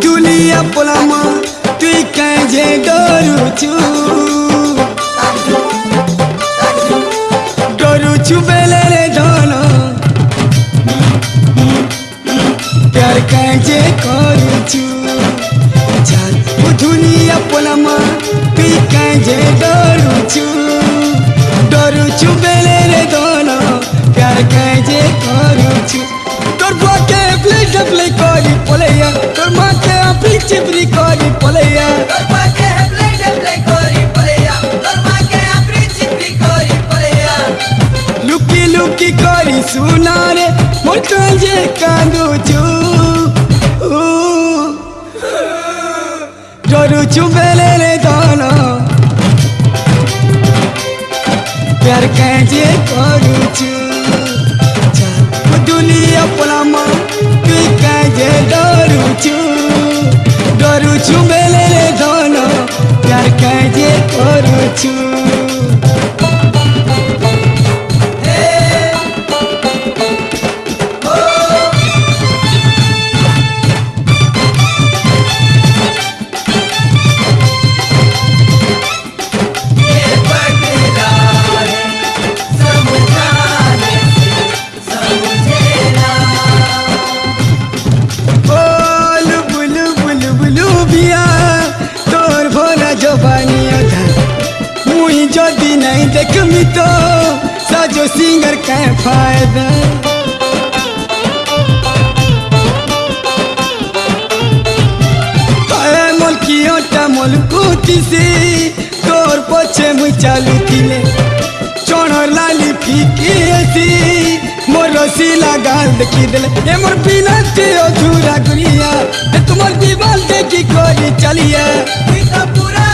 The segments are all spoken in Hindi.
Julia Polama, Twika Doruchu. Doruchu Belele Dono. प्यार कैसे करूचु जान दुनिया पोलामा पी बेले रे दोनो प्यार कैसे करूचु तोर पीछे कोरी पलैया। लुकी लुकी कोरी सुना रे जे कांदू चू। डरू चू बेले रे दाना। प्यार करू चू। दुनिया पलामा तू कैजे डरू चू। करू छू बेले दोनों प्यार कैजे करू छू যদি নাই দেখমি তো সাজো সিঙ্গার কা ফায়দা আরে মলকিওটা মলকুতিছি তোর পছে মুই চালুছিলে চণ লালি ফিকি আসি মোর রসিলা গাল দেখি দেলে এ মোর বিনাতে অধুরা গুড়িয়া এ তোমার দিবাল দেখি করি চালিয়া তুই তো পুরা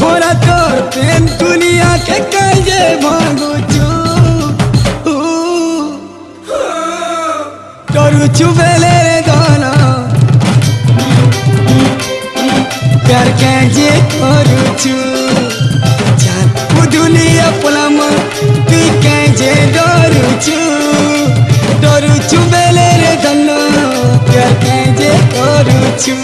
ভরা তোর প্রেম দুনিয়াকে কাজে ভাঙুচু। তরুচু বেলে দন প্যার কাজে করুচু চাঁদপু দুনিয়া পোলাম, তুই কাজে ডরুচু ডরুচু বেলে রে ধন প্যার কাজে করুচু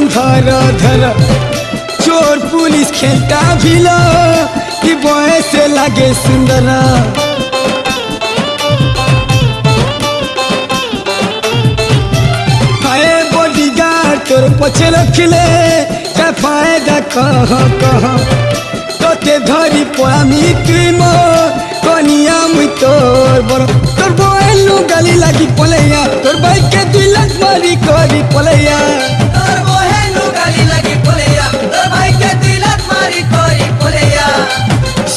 मन धरा धरा चोर पुलिस खेलता भी से लगे सुंदरा। हाय बॉडीगार्ड तोर पछे रखले। का फ़ायदा कह कह। तोते धरी पामी तुई कनिया मुई तोर बड़ तोर बोए लुगाली लागी पलैया। तोर बाइक के दिल मारी करी पलैया।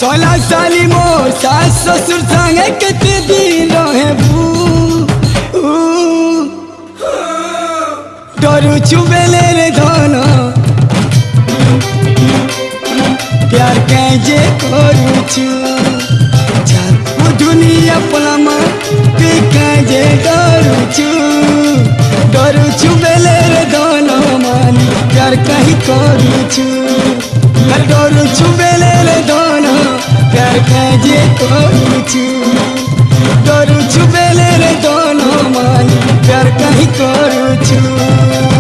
सोलह साली मोर सास ससुर संगे कितने दिन रहे बू डरू चुबेले रे धन प्यार कैजे करू छु चाल वो दुनिया पलमा पे कैजे डरू छु डरू चुबेले रे धन मानी प्यार कहीं करू छु डरू चुबेले रे धन करू मानी प्यार कहीं करू छु